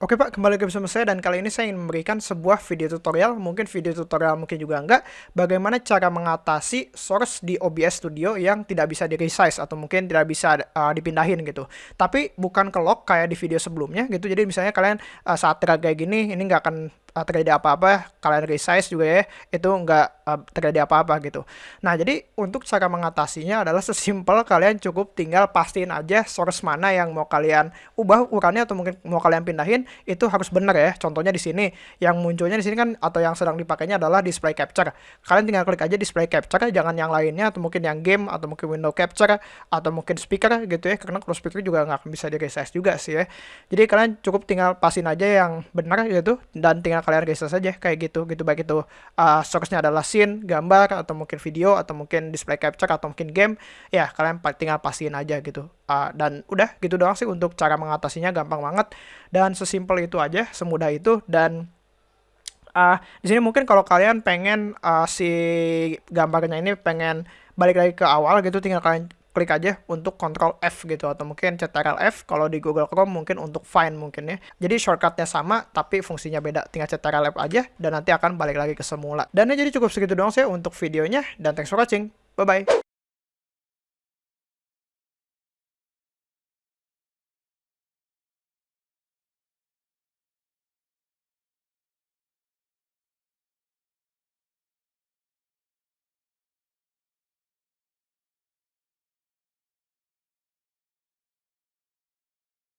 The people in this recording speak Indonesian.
Oke Pak, kembali ke bersama saya dan kali ini saya ingin memberikan sebuah video tutorial, mungkin video tutorial mungkin juga enggak, bagaimana cara mengatasi source di OBS Studio yang tidak bisa di resize atau mungkin tidak bisa uh, dipindahin gitu. Tapi bukan ke lock kayak di video sebelumnya gitu, jadi misalnya kalian uh, saat drag kayak gini, ini nggak akan uh, terjadi apa-apa, kalian resize juga ya, itu nggak uh, terjadi apa-apa gitu. Nah, jadi untuk cara mengatasinya adalah sesimpel kalian cukup tinggal pastiin aja source mana yang mau kalian ubah ukurannya atau mungkin mau kalian pindahin, itu harus benar ya. Contohnya di sini, yang munculnya di sini kan atau yang sedang dipakainya adalah display capture. Kalian tinggal klik aja display capture, jangan yang lainnya atau mungkin yang game atau mungkin window capture atau mungkin speaker gitu ya, karena kalau speaker juga nggak bisa di resize juga sih ya. Jadi kalian cukup tinggal pastiin aja yang benar gitu dan tinggal kalian geser saja kayak gitu gitu. Baik itu uh, source-nya adalah scene gambar atau mungkin video atau mungkin display capture atau mungkin game ya kalian tinggal pastiin aja gitu. Uh, dan udah gitu doang sih untuk cara mengatasinya gampang banget. Dan sesimpel itu aja semudah itu. Dan uh, di sini mungkin kalau kalian pengen uh, si gambarnya ini pengen balik lagi ke awal gitu tinggal kalian klik aja untuk Ctrl F gitu atau mungkin Ctrl F kalau di Google Chrome mungkin untuk find mungkin ya. Jadi shortcutnya sama tapi fungsinya beda. Tinggal Ctrl F aja dan nanti akan balik lagi ke semula. Dan ya jadi cukup segitu doang sih untuk videonya dan thanks for watching. Bye bye.